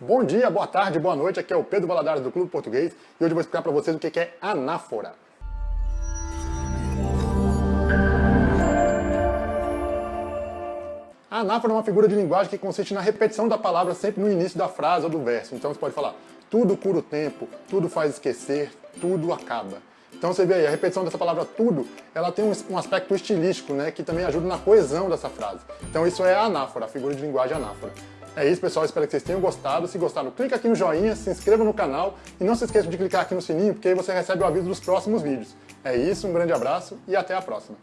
Bom dia, boa tarde, boa noite, aqui é o Pedro Valadares do Clube Português e hoje eu vou explicar para vocês o que é anáfora. A anáfora é uma figura de linguagem que consiste na repetição da palavra sempre no início da frase ou do verso. Então você pode falar, tudo cura o tempo, tudo faz esquecer, tudo acaba. Então você vê aí, a repetição dessa palavra tudo, ela tem um, aspecto estilístico, né, que também ajuda na coesão dessa frase. Então isso é a anáfora, a figura de linguagem anáfora. É isso, pessoal. Espero que vocês tenham gostado. Se gostaram, clica aqui no joinha, se inscreva no canal e não se esqueça de clicar aqui no sininho, porque aí você recebe o aviso dos próximos vídeos. É isso, um grande abraço e até a próxima.